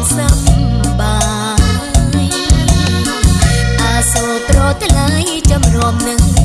យណាប្រ